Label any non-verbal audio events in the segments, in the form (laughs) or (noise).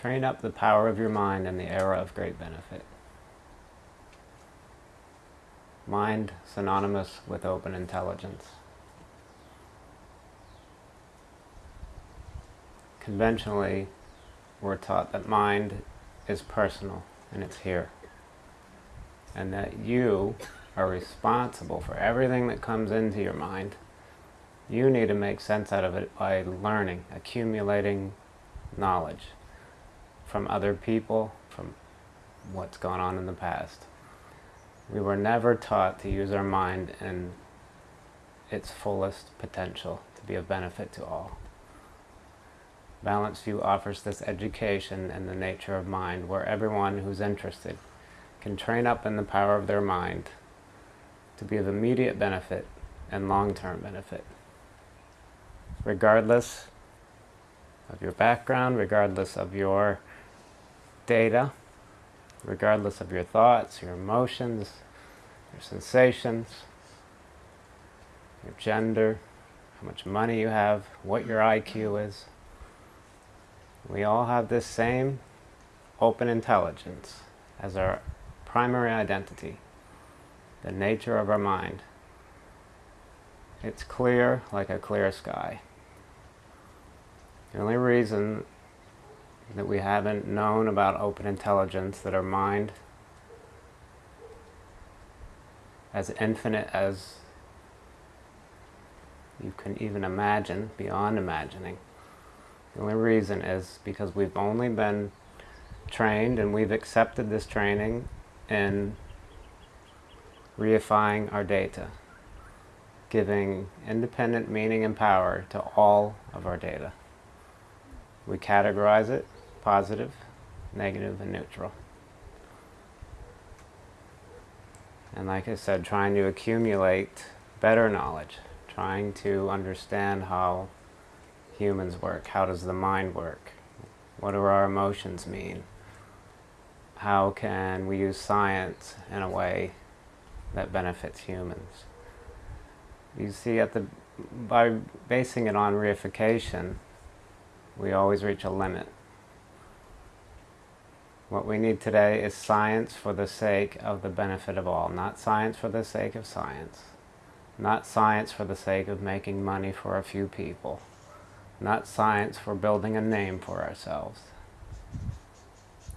Train up the power of your mind in the era of great benefit. Mind synonymous with open intelligence. Conventionally, we're taught that mind is personal and it's here. And that you are responsible for everything that comes into your mind. You need to make sense out of it by learning, accumulating knowledge from other people, from what's gone on in the past. We were never taught to use our mind in its fullest potential to be of benefit to all. Balanced View offers this education in the nature of mind where everyone who's interested can train up in the power of their mind to be of immediate benefit and long-term benefit. Regardless of your background, regardless of your data, regardless of your thoughts, your emotions, your sensations, your gender, how much money you have, what your IQ is. We all have this same open intelligence as our primary identity, the nature of our mind. It's clear like a clear sky. The only reason that we haven't known about open intelligence, that our mind, as infinite as you can even imagine, beyond imagining. The only reason is because we've only been trained and we've accepted this training in reifying our data, giving independent meaning and power to all of our data. We categorize it positive, negative, and neutral. And like I said, trying to accumulate better knowledge, trying to understand how humans work, how does the mind work, what do our emotions mean, how can we use science in a way that benefits humans. You see, at the, by basing it on reification, we always reach a limit. What we need today is science for the sake of the benefit of all, not science for the sake of science, not science for the sake of making money for a few people, not science for building a name for ourselves,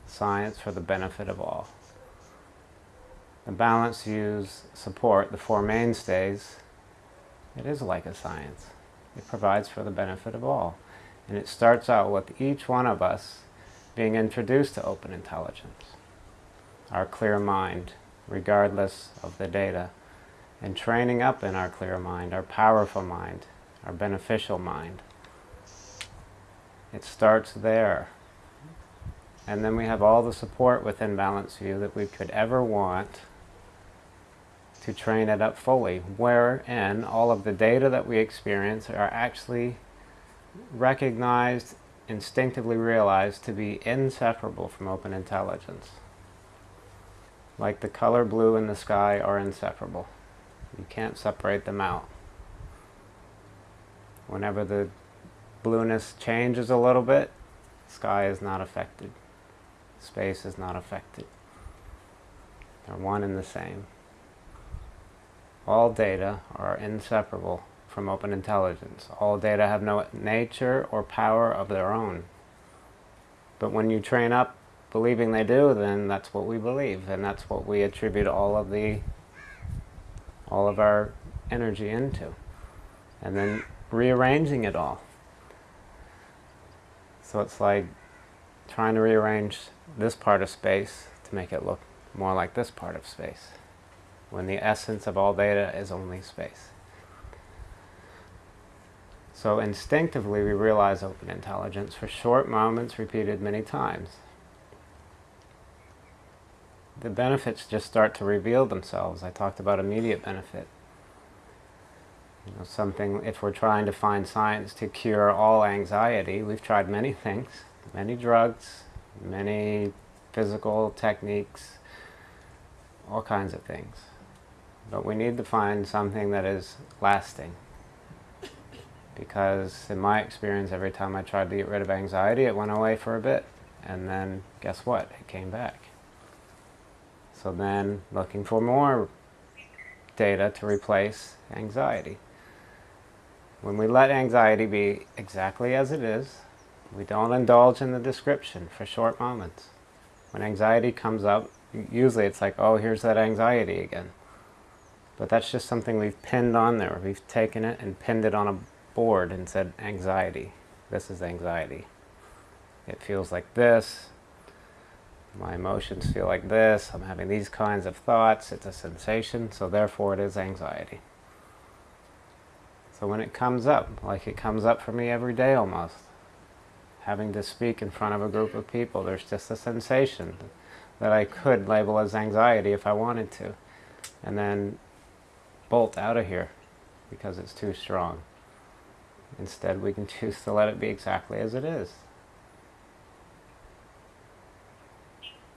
science for the benefit of all. The Balanced View's support the Four Mainstays. It is like a science. It provides for the benefit of all. And it starts out with each one of us being introduced to open intelligence, our clear mind, regardless of the data, and training up in our clear mind, our powerful mind, our beneficial mind. It starts there. And then we have all the support within Balanced View that we could ever want to train it up fully, wherein all of the data that we experience are actually recognized instinctively realized to be inseparable from open intelligence. Like the color blue and the sky are inseparable. You can't separate them out. Whenever the blueness changes a little bit, sky is not affected. Space is not affected. They're one and the same. All data are inseparable from open intelligence. All data have no nature or power of their own. But when you train up believing they do, then that's what we believe, and that's what we attribute all of the all of our energy into. And then rearranging it all. So it's like trying to rearrange this part of space to make it look more like this part of space, when the essence of all data is only space. So instinctively we realize open intelligence for short moments repeated many times. The benefits just start to reveal themselves. I talked about immediate benefit. You know, something, if we're trying to find science to cure all anxiety, we've tried many (laughs) things, many drugs, many physical techniques, all kinds of things. But we need to find something that is lasting, because in my experience, every time I tried to get rid of anxiety, it went away for a bit, And then guess what? It came back. So then looking for more data to replace anxiety. When we let anxiety be exactly as it is, we don't indulge in the description for short moments. When anxiety comes up, usually it's like, oh, here's that anxiety again. But that's just something we've pinned on there. We've taken it and pinned it on a board and said anxiety. This is anxiety. It feels like this. My emotions feel like this. I'm having these kinds of thoughts. It's a sensation, so therefore it is anxiety. So when it comes up, like it comes up for me every day almost, having to speak in front of a group of people, there's just a sensation that I could label as anxiety if I wanted to. And then bolt out of here because it's too strong. Instead, we can (laughs) choose to let it be exactly as it is.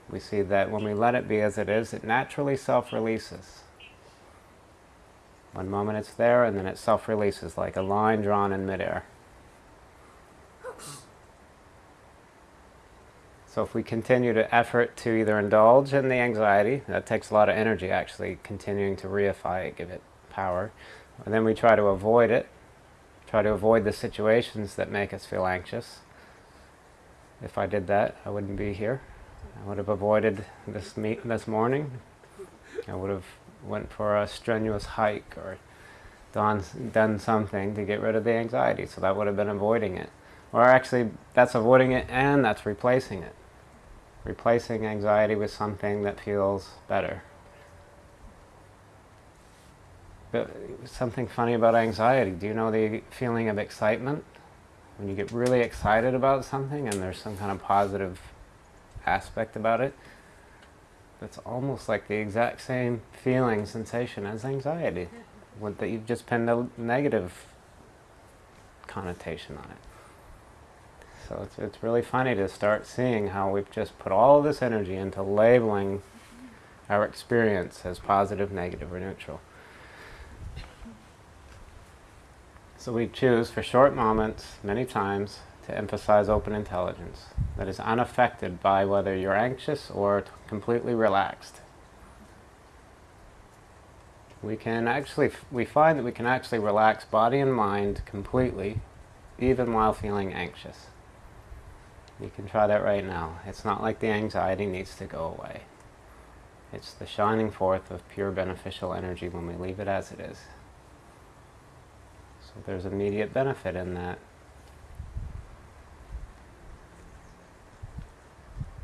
We see that when we let it be as it is, it naturally self-releases. One moment it's there, and then it self-releases like a line drawn in midair. So if we continue to effort to either indulge in the anxiety, that takes a lot of energy actually, continuing to reify it, give it power, and then we try to avoid it, try to avoid the situations that make us feel anxious. If I did that, I wouldn't be here. I would have avoided this meet this morning. I would have went for a strenuous hike or done, done something to get rid of the anxiety. So that would have been avoiding it. Or actually, that's avoiding it and that's replacing it replacing anxiety with something that feels better. But something funny about anxiety. Do you know the feeling of excitement? When you get really excited about something and there's some kind of positive aspect about it, that's almost like the exact same feeling, sensation as anxiety. But that you've just pinned a negative connotation on it. So it's, it's really funny to start seeing how we've just put all this energy into labeling mm-hmm. our experience as positive, negative, or neutral. So we choose for short moments, many times, to emphasize open intelligence that is unaffected by whether you're anxious or completely relaxed. We can actually, we find that we can actually relax body and mind completely even while feeling anxious. You can try that right now. It's not like the anxiety needs to go away. It's the shining forth of pure beneficial energy when we leave it as it is. There's immediate benefit in that.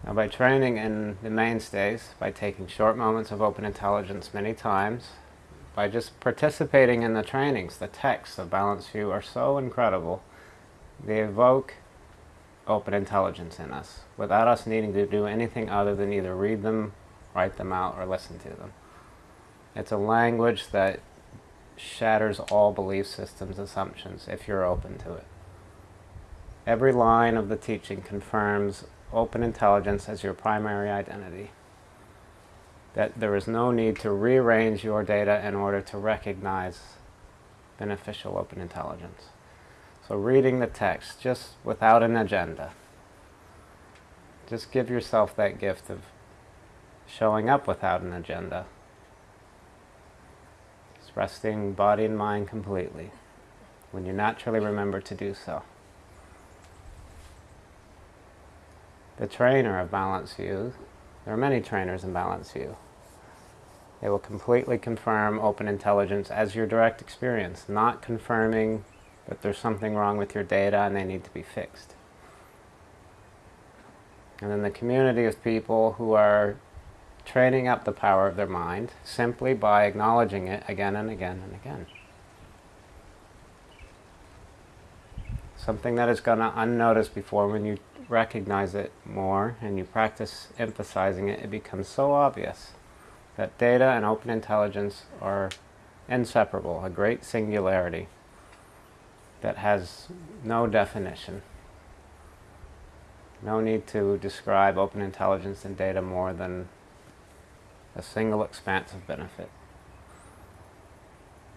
Now by training in the mainstays, by taking short moments of open intelligence many times, by just participating in the trainings, the texts of Balanced View are so incredible. They evoke open intelligence in us without us needing to do anything other than either read them, write them out, or listen to them. It's a language that shatters all belief systems assumptions if you're open to it. Every line of the teaching confirms open intelligence as your primary identity. That there is no need to rearrange your data in order to recognize beneficial open intelligence. So reading the text just without an agenda. Just give yourself that gift of showing up without an agenda. Resting body and mind completely when you naturally remember to do so. The trainer of Balanced View, there are many trainers in Balanced View. They will completely confirm open intelligence as your direct experience, not confirming that there's something wrong with your data and they need to be fixed. And then the community of people who are training up the power of their mind simply by acknowledging it again and again and again. Something that is going to unnoticed before when you recognize it more and you practice emphasizing it, it becomes so obvious that data and open intelligence are inseparable, a great singularity that has no definition. No need to describe open intelligence and data more than a single expansive benefit.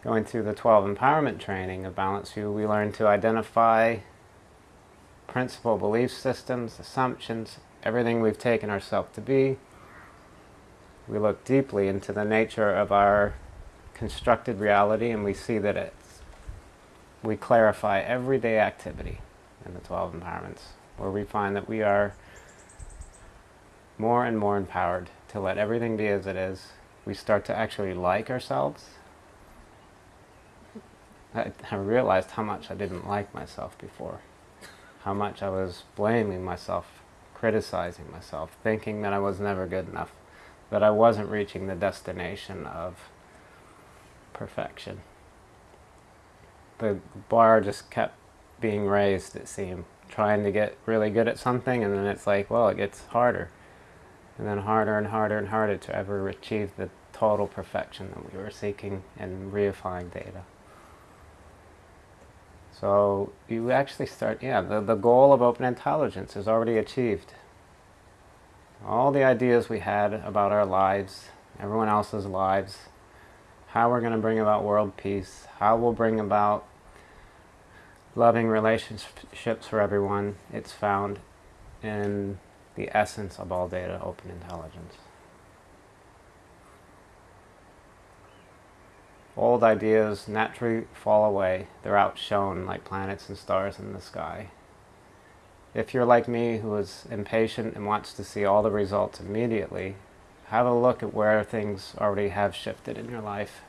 Going through the 12 empowerment training of Balanced View, we learn to identify principal belief systems, assumptions, everything we've taken ourselves to be. We look deeply into the nature of our constructed reality and we see that it's, we clarify everyday activity in the 12 empowerments, where we find that we are more and more empowered to let everything be as it is. We start to actually like ourselves. I, I realized how much I didn't like myself before, how much I was blaming myself, criticizing myself, thinking that I was never good enough, that I wasn't reaching the destination of perfection. The bar just kept being raised, it seemed, trying to get really good at something, and then it's like, well, it gets harder and then harder and harder and harder to ever achieve the total perfection that we were seeking in reifying data. So you actually start, yeah, the, the goal of open intelligence is already achieved. All the ideas we had about our lives, everyone else's lives, how we're going to bring about world peace, how we'll bring about loving relationships for everyone, it's found in the essence of all data, open intelligence. Old ideas naturally fall away. They're outshone like planets and stars in the sky. If you're like me who is impatient and wants to see all the results immediately, have a look at where things already have shifted in your life.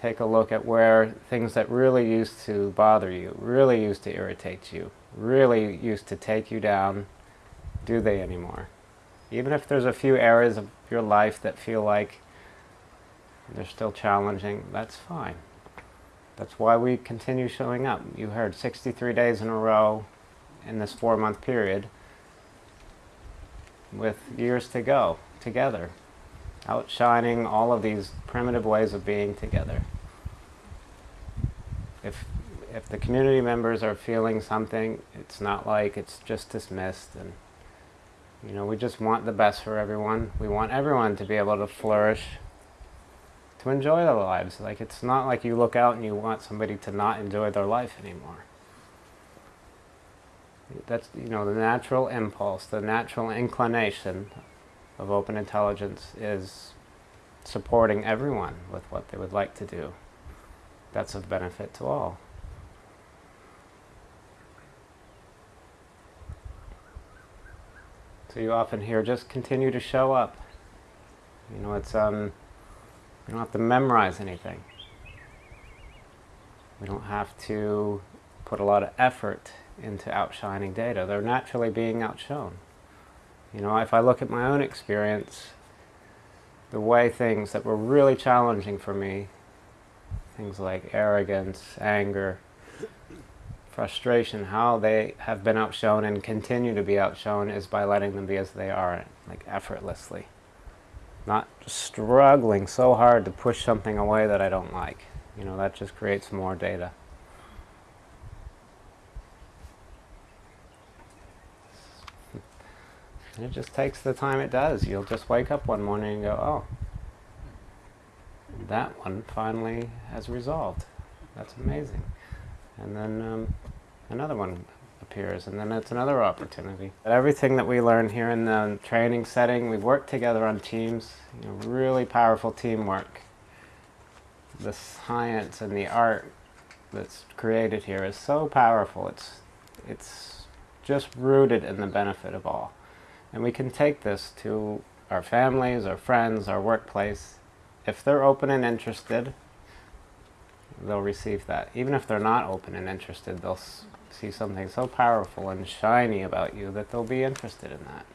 Take a look at where things that really used to bother you, really used to irritate you, really used to take you down, do they anymore? Even if there's a few areas of your life that feel like they're still challenging, that's fine. That's why we continue showing up. You heard 63 days in a row in this four-month period with years to go together, outshining all of these primitive ways of being together. If, if the community members are feeling something, it's not like it's just dismissed and you know, we just want the best for everyone. We want everyone to be able to flourish, to enjoy their lives. Like, it's not like you look out and you want somebody to not enjoy their life anymore. That's, you know, the natural impulse, the natural inclination of open intelligence is supporting everyone with what they would like to do. That's of benefit to all. So you often hear, just continue to show up. You know, it's, um, you don't have to memorize anything. We don't have to put a lot of effort into outshining data. They're naturally being outshone. You know, if I look at my own experience, the way things that were really challenging for me, things like arrogance, anger, frustration, how they have been outshone and continue to be outshone is by letting them be as they are, like effortlessly. Not struggling so hard to push something away that I don't like. You know, that just creates more data. (laughs) And it just takes the time it does. You'll just wake up one morning and go, oh, that one finally has resolved. That's amazing and then um, another one appears, and then it's another opportunity. But everything that we learn here in the training setting, we've worked together on teams, you know, really powerful teamwork. The science and the art that's created here is so powerful. It's, it's just rooted in the benefit of all. And we can take this to our families, our friends, our workplace. If they're open and interested, they'll receive that. Even if they're not open and interested, they'll see something so powerful and shiny about you that they'll be interested in that.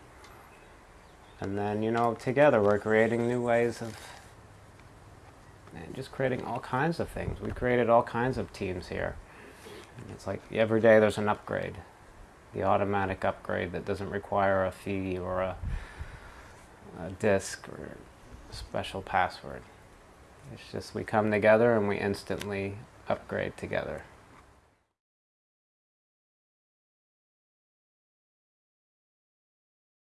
And then, you know, together we're creating new ways of just creating all kinds of things. We created all kinds of teams here. And it's like every day there's an upgrade. The automatic upgrade that doesn't require a fee or a, a disk or a special password. It's just we come together and we instantly upgrade together.